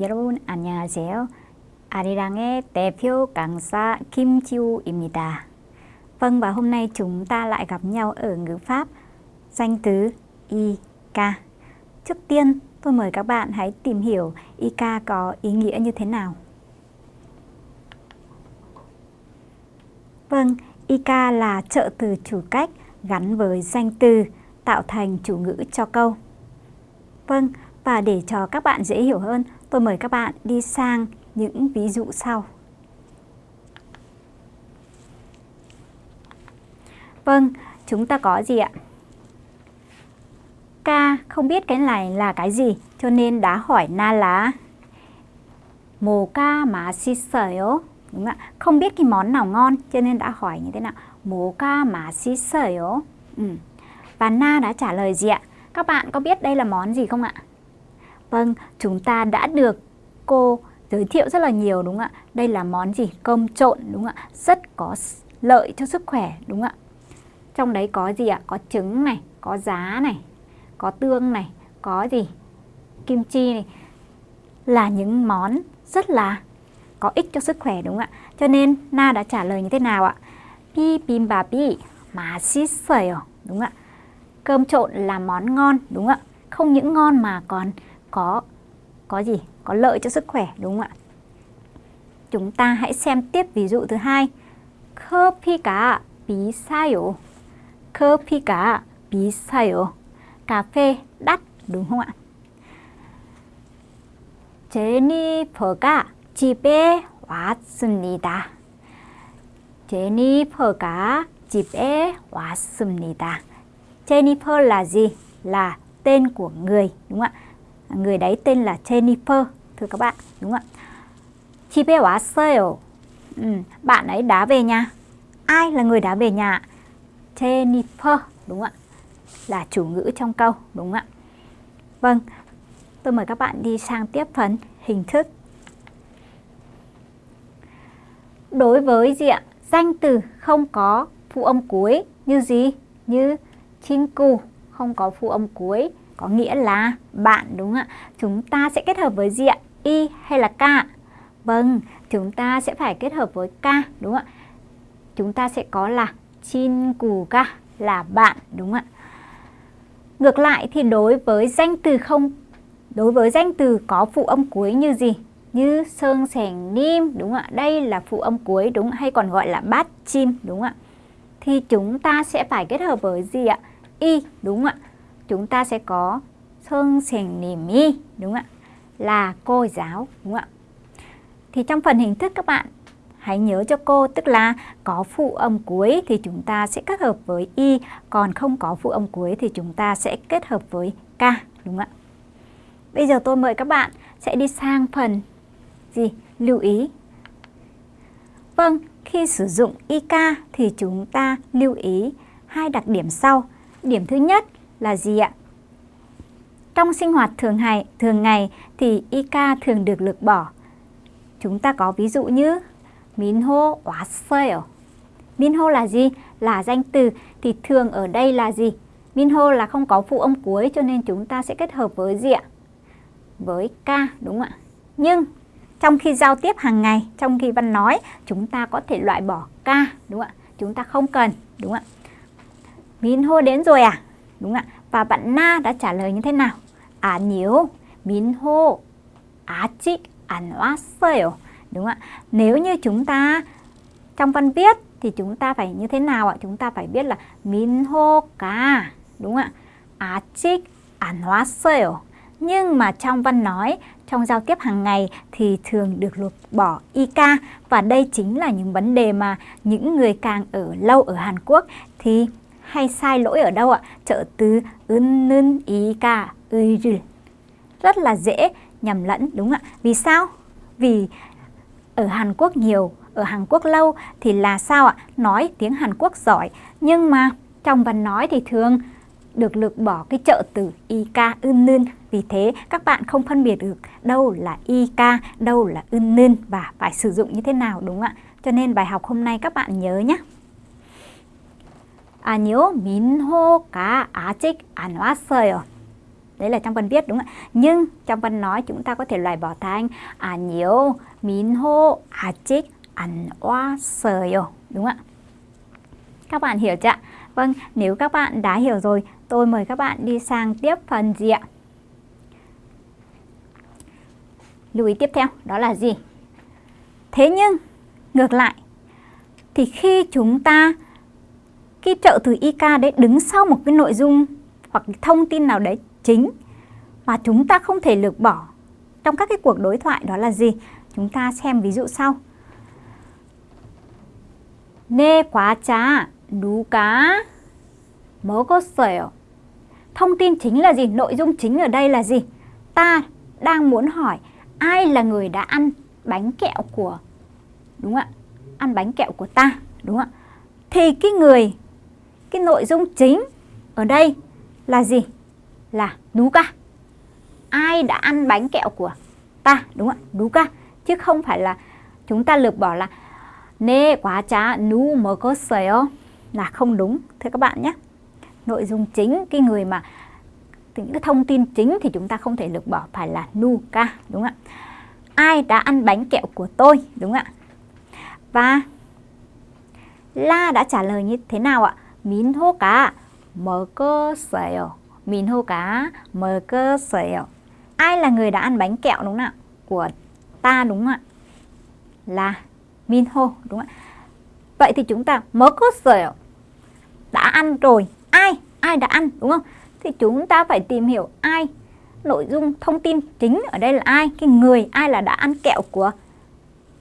여러분 안녕하세요. 아리랑의 대표 강사 Kim Chiu-입니다. Vâng và hôm nay chúng ta lại gặp nhau ở ngữ pháp danh từ IK. Trước tiên tôi mời các bạn hãy tìm hiểu IK có ý nghĩa như thế nào. Vâng, IK là trợ từ chủ cách gắn với danh từ tạo thành chủ ngữ cho câu. Vâng, và để cho các bạn dễ hiểu hơn, tôi mời các bạn đi sang những ví dụ sau. Vâng, chúng ta có gì ạ? Ca không biết cái này là cái gì, cho nên đã hỏi Na là Mồ ca mà si sợi Đúng không ạ, không biết cái món nào ngon cho nên đã hỏi như thế nào. Mồ ca mà si sợi. Ừ. Và Na đã trả lời gì ạ? Các bạn có biết đây là món gì không ạ? Vâng, chúng ta đã được cô giới thiệu rất là nhiều đúng không ạ? Đây là món gì? Cơm trộn đúng không ạ? Rất có lợi cho sức khỏe đúng không ạ? Trong đấy có gì ạ? Có trứng này, có giá này, có tương này, có gì? Kim chi này. Là những món rất là có ích cho sức khỏe đúng không ạ? Cho nên Na đã trả lời như thế nào ạ? Bi bim bà bi mà xít đúng không ạ? Cơm trộn là món ngon đúng không ạ? Không những ngon mà còn có có gì? Có lợi cho sức khỏe đúng không ạ? Chúng ta hãy xem tiếp ví dụ thứ hai. 커피가 비싸요. 커피가 비싸요. Cà phê đắt đúng không ạ? 제니퍼가 집에 왔습니다. 제니퍼가 집에 왔습니다. Jennifer là gì? Là tên của người đúng không ạ? Người đấy tên là Jennifer thưa các bạn đúng không ạ? 집에 왔어요. Ừ, bạn ấy đã về nhà. Ai là người đã về nhà? Jennifer đúng không ạ? Là chủ ngữ trong câu đúng không ạ? Vâng, tôi mời các bạn đi sang tiếp phần hình thức. Đối với gì ạ? Danh từ không có phụ âm cuối như gì? Như 친구 không có phụ âm cuối có nghĩa là bạn đúng ạ. Chúng ta sẽ kết hợp với gì ạ? Y hay là K? Vâng, chúng ta sẽ phải kết hợp với K đúng ạ. Chúng ta sẽ có là chin cù K là bạn đúng ạ. Ngược lại thì đối với danh từ không đối với danh từ có phụ âm cuối như gì? Như sơn sẻng nim đúng ạ. Đây là phụ âm cuối đúng hay còn gọi là bát chim đúng ạ. Thì chúng ta sẽ phải kết hợp với gì ạ? Y đúng ạ. Chúng ta sẽ có sơn sẻng niềm y đúng không ạ? Là cô giáo đúng không ạ? Thì trong phần hình thức các bạn hãy nhớ cho cô tức là có phụ âm cuối thì chúng ta sẽ kết hợp với y, còn không có phụ âm cuối thì chúng ta sẽ kết hợp với k đúng không ạ? Bây giờ tôi mời các bạn sẽ đi sang phần gì? Lưu ý. Vâng, khi sử dụng IK thì chúng ta lưu ý hai đặc điểm sau. Điểm thứ nhất là gì ạ? Trong sinh hoạt thường ngày, thường ngày thì IK thường được lược bỏ. Chúng ta có ví dụ như 민호 왔어요. Minho là gì? Là danh từ thì thường ở đây là gì? Minho là không có phụ âm cuối cho nên chúng ta sẽ kết hợp với gì ạ? Với k đúng không ạ? Nhưng trong khi giao tiếp hàng ngày, trong khi văn nói, chúng ta có thể loại bỏ k đúng không ạ? Chúng ta không cần đúng không ạ? Minho đến rồi à? Đúng không ạ? Và bạn Na đã trả lời như thế nào? 아니요. 민호 아직 안 왔어요. Đúng không ạ? Nếu như chúng ta trong văn viết thì chúng ta phải như thế nào ạ? Chúng ta phải biết là 민호가 đúng không ạ? 아직 안 왔어요. Nhưng mà trong văn nói, trong giao tiếp hàng ngày thì thường được lược bỏ IK và đây chính là những vấn đề mà những người càng ở lâu ở Hàn Quốc thì hay sai lỗi ở đâu ạ? Trợ từ ưn IK 을 rất là dễ nhầm lẫn đúng ạ? Vì sao? Vì ở Hàn Quốc nhiều, ở Hàn Quốc lâu thì là sao ạ? Nói tiếng Hàn Quốc giỏi, nhưng mà trong văn nói thì thường được lược bỏ cái trợ từ IK ưn nưn. Vì thế các bạn không phân biệt được đâu là IK, đâu là ưn nưn và phải sử dụng như thế nào đúng ạ? Cho nên bài học hôm nay các bạn nhớ nhé. 아니요, 민호가 아직 안 왔어요. Đấy là trong phần viết đúng không ạ? Nhưng trong phần nói chúng ta có thể loại bỏ thành à nhiều, min hô, à chích, ăn oa sờ đúng không ạ? Các bạn hiểu chưa? Vâng, nếu các bạn đã hiểu rồi, tôi mời các bạn đi sang tiếp phần gì ạ? Lưu ý tiếp theo, đó là gì? Thế nhưng, ngược lại, thì khi chúng ta, cái trợ từ IK đấy đứng sau một cái nội dung hoặc thông tin nào đấy chính mà chúng ta không thể lược bỏ trong các cái cuộc đối thoại đó là gì? Chúng ta xem ví dụ sau. 네 과자 누가 먹었어요? Thông tin chính là gì? Nội dung chính ở đây là gì? Ta đang muốn hỏi ai là người đã ăn bánh kẹo của đúng không ạ? Ăn bánh kẹo của ta, đúng không ạ? Thì cái người cái nội dung chính ở đây là gì? Là đú ca. Ai đã ăn bánh kẹo của ta? Đúng không ạ? Đú ca. Chứ không phải là chúng ta lược bỏ là nê quá chá nú mơ có sèo là không đúng. Thưa các bạn nhé. Nội dung chính, cái người mà những cái thông tin chính thì chúng ta không thể lược bỏ phải là nu ca đúng không ạ? Ai đã ăn bánh kẹo của tôi đúng không ạ? Và La đã trả lời như thế nào ạ? 민호가 먹었어요. 민호가 먹었어요. Ai là người đã ăn bánh kẹo đúng không ạ? Của ta đúng không ạ? Là Minho đúng không ạ? Vậy thì chúng ta 먹었어요. Đã ăn rồi. Ai? Ai đã ăn đúng không? Thì chúng ta phải tìm hiểu ai. Nội dung thông tin chính ở đây là ai? Cái người ai là đã ăn kẹo của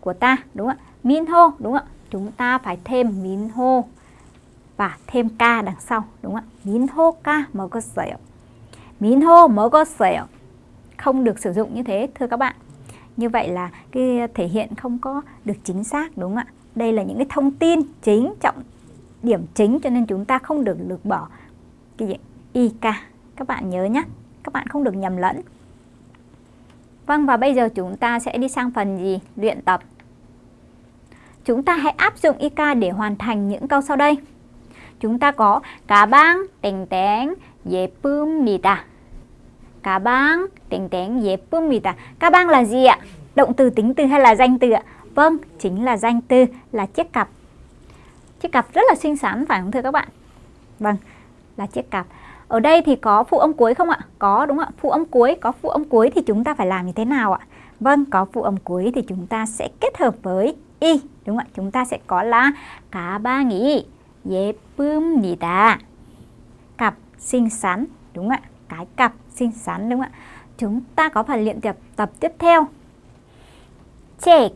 của ta đúng không ạ? Minho đúng không ạ? Chúng ta phải thêm Minho và thêm ca đằng sau, đúng không ạ? Mín hô ca mở cơ sở. Mín hô mở cơ sở. Không được sử dụng như thế, thưa các bạn. Như vậy là cái thể hiện không có được chính xác, đúng không ạ? Đây là những cái thông tin chính, trọng điểm chính cho nên chúng ta không được lược bỏ cái gì IK. Các bạn nhớ nhé. Các bạn không được nhầm lẫn. Vâng và bây giờ chúng ta sẽ đi sang phần gì? Luyện tập. Chúng ta hãy áp dụng IK để hoàn thành những câu sau đây Chúng ta có 가방 땡땡 예쁩니다. 가방 땡땡 예쁩니다. 가방 là gì ạ? Động từ tính từ hay là danh từ ạ? Vâng, chính là danh từ là chiếc cặp. Chiếc cặp rất là xinh xắn phải không thưa các bạn? Vâng, là chiếc cặp. Ở đây thì có phụ âm cuối không ạ? Có đúng không ạ? Phụ âm cuối, có phụ âm cuối thì chúng ta phải làm như thế nào ạ? Vâng, có phụ âm cuối thì chúng ta sẽ kết hợp với y, đúng không ạ? Chúng ta sẽ có là 가방이 예쁩니다. Cặp xinh xắn, đúng không ạ? Cái cặp xinh xắn đúng không ạ? Chúng ta có phần luyện tập tập tiếp theo. 책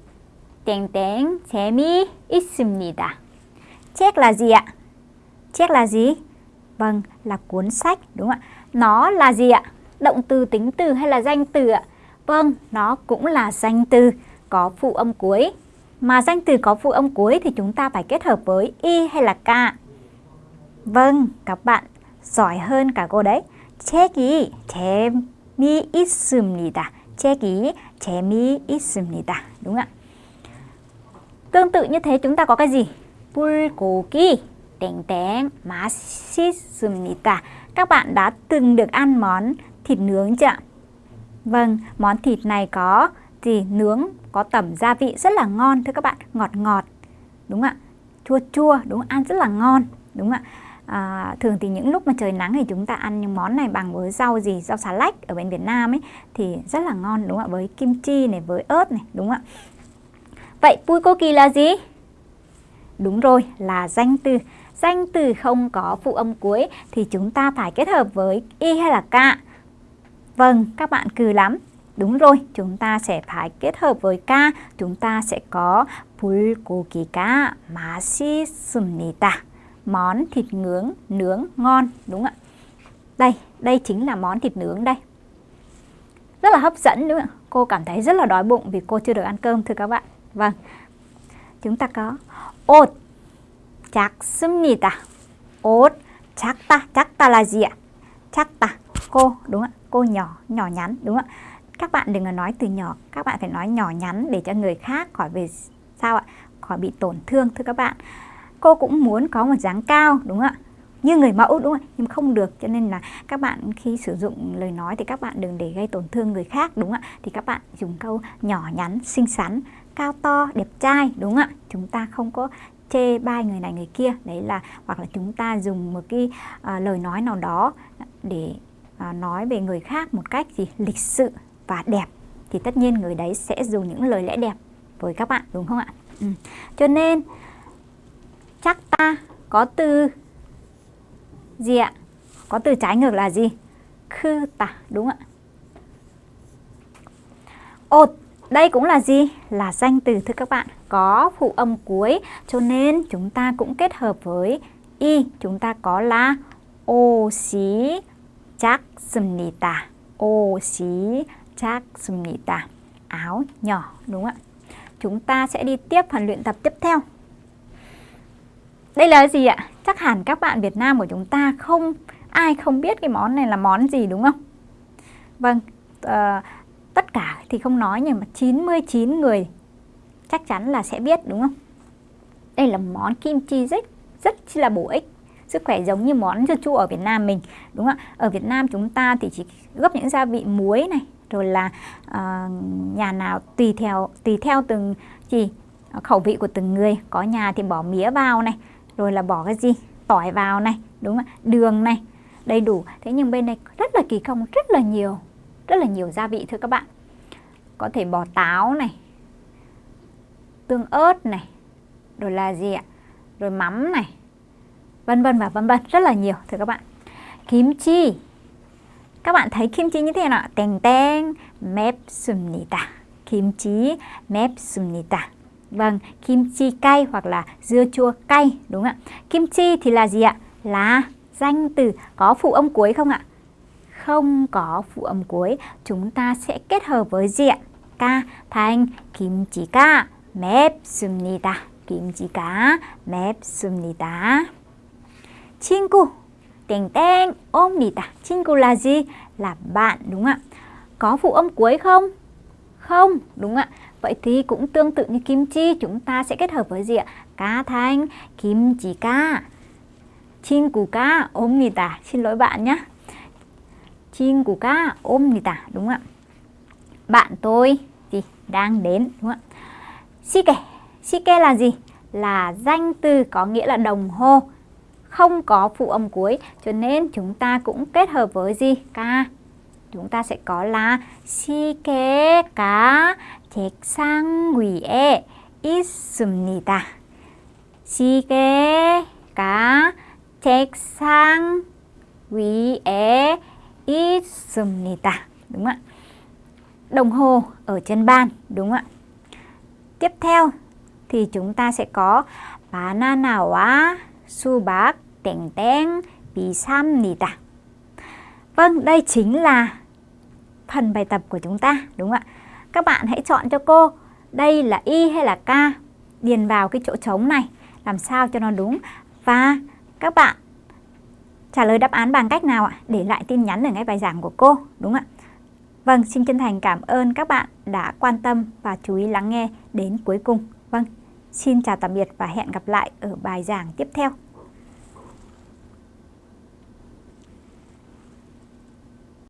땡땡 재미 있습니다. Check là gì ạ? Check là gì? Vâng, là cuốn sách đúng không ạ? Nó là gì ạ? Động từ, tính từ hay là danh từ ạ? Vâng, nó cũng là danh từ có phụ âm cuối. Mà danh từ có phụ âm cuối thì chúng ta phải kết hợp với y hay là k. Vâng, các bạn giỏi hơn cả cô đấy. 책이 재미있습니다. 책이 재미있습니다. Đúng không ạ? Tương tự như thế chúng ta có cái gì? 불고기 땡땡 맛있습니다. Các bạn đã từng được ăn món thịt nướng chưa ạ? Vâng, món thịt này có gì? Nướng, có tẩm gia vị rất là ngon thưa các bạn, ngọt ngọt. Đúng ạ? Chua chua, đúng? Ăn rất là ngon. Đúng ạ? à, thường thì những lúc mà trời nắng thì chúng ta ăn những món này bằng với rau gì rau xà lách ở bên Việt Nam ấy thì rất là ngon đúng không ạ với kim chi này với ớt này đúng không ạ vậy kỳ là gì đúng rồi là danh từ danh từ không có phụ âm cuối thì chúng ta phải kết hợp với y hay là k vâng các bạn cừ lắm Đúng rồi, chúng ta sẽ phải kết hợp với ca, chúng ta sẽ có 불고기가 맛있습니다 món thịt nướng nướng ngon đúng không ạ? Đây, đây chính là món thịt nướng đây. Rất là hấp dẫn đúng không ạ? Cô cảm thấy rất là đói bụng vì cô chưa được ăn cơm thưa các bạn. Vâng. Chúng ta có 옷 작습니다. 옷 작다. 작다 là gì ạ? 작다. Cô đúng không ạ? Cô nhỏ, nhỏ nhắn đúng không ạ? Các bạn đừng có nói từ nhỏ, các bạn phải nói nhỏ nhắn để cho người khác khỏi về sao ạ? Khỏi bị tổn thương thưa các bạn. Cô cũng muốn có một dáng cao đúng không ạ? Như người mẫu đúng không nhưng không được cho nên là các bạn khi sử dụng lời nói thì các bạn đừng để gây tổn thương người khác đúng không ạ? Thì các bạn dùng câu nhỏ nhắn xinh xắn cao to đẹp trai đúng không ạ? Chúng ta không có chê bai người này người kia. Đấy là hoặc là chúng ta dùng một cái uh, lời nói nào đó để uh, nói về người khác một cách gì? Lịch sự và đẹp, thì tất nhiên người đấy sẽ dùng những lời lẽ đẹp với các bạn, đúng không ạ? Ừ. Cho nên, chắc ta có từ gì ạ? Có từ trái ngược là gì? Khư tả, đúng ạ. Ột, đây cũng là gì? Là danh từ thưa các bạn, Có phụ âm cuối, Cho nên chúng ta cũng kết hợp với Y, Chúng ta có là Ô xí chắc xùm nì tà Ô xí chắc 습니다 áo nhỏ đúng không ạ chúng ta sẽ đi tiếp phần luyện tập tiếp theo đây là gì ạ chắc hẳn các bạn Việt Nam của chúng ta không ai không biết cái món này là món gì đúng không vâng uh, tất cả thì không nói nhưng mà 99 người chắc chắn là sẽ biết đúng không? Đây là món kim chi rất rất là bổ ích sức khỏe giống như món dưa chua ở Việt Nam mình đúng không ạ? Ở Việt Nam chúng ta thì chỉ gấp những gia vị muối này rồi là uh, nhà nào tùy theo tùy theo từng gì khẩu vị của từng người. Có nhà thì bỏ mía vào này rồi là bỏ cái gì? Tỏi vào này đúng không đường này đầy đủ. Thế nhưng bên này rất là kỳ công rất là nhiều rất là nhiều gia vị thưa các bạn. Có thể bỏ táo này tương ớt này rồi là gì ạ? Rồi mắm này vân vân và vân vân. Rất là nhiều thưa các bạn. Kim chi các bạn thấy kim chi như thế nào teng teng mép sumnita kim chi mép sumnita vâng kim chi cay hoặc là dưa chua cay đúng ạ kim chi thì là gì ạ là danh từ có phụ âm cuối không ạ không có phụ âm cuối chúng ta sẽ kết hợp với diện ca thành kim chỉ ca 맵습니다. 김치가 맵습니다. 친구 땡땡 옵니다. 친구 là gì? Là bạn đúng không ạ? Có phụ âm cuối không? Không, đúng ạ. Vậy thì cũng tương tự như kim chi chúng ta sẽ kết hợp với gì ạ? Cá thành kim chỉ ca. 친구가 옵니다. Xin lỗi bạn nhé. 친구가 옵니다. Đúng ạ. Bạn tôi gì đang đến đúng không ạ? Shike. Shike là gì? Là danh từ có nghĩa là đồng hồ. Không có phụ âm cuối. Cho nên chúng ta cũng kết hợp với gì? Ka. Chúng ta sẽ có là 시계가 책상 위에 있습니다. 시계가 책상 위에 있습니다. Đúng không ạ? Đồng hồ ở trên bàn, đúng không ạ? Tiếp theo thì chúng ta sẽ có 바나나와 수박 땡땡 비쌉니다. Vâng, đây chính là phần bài tập của chúng ta, đúng không ạ? Các bạn hãy chọn cho cô đây là y hay là k, điền vào cái chỗ trống này, làm sao cho nó đúng. Và các bạn trả lời đáp án bằng cách nào ạ? Để lại tin nhắn ở ngay bài giảng của cô, đúng không ạ? Vâng, xin chân thành cảm ơn các bạn đã quan tâm và chú ý lắng nghe đến cuối cùng. Vâng, xin chào tạm biệt và hẹn gặp lại ở bài giảng tiếp theo.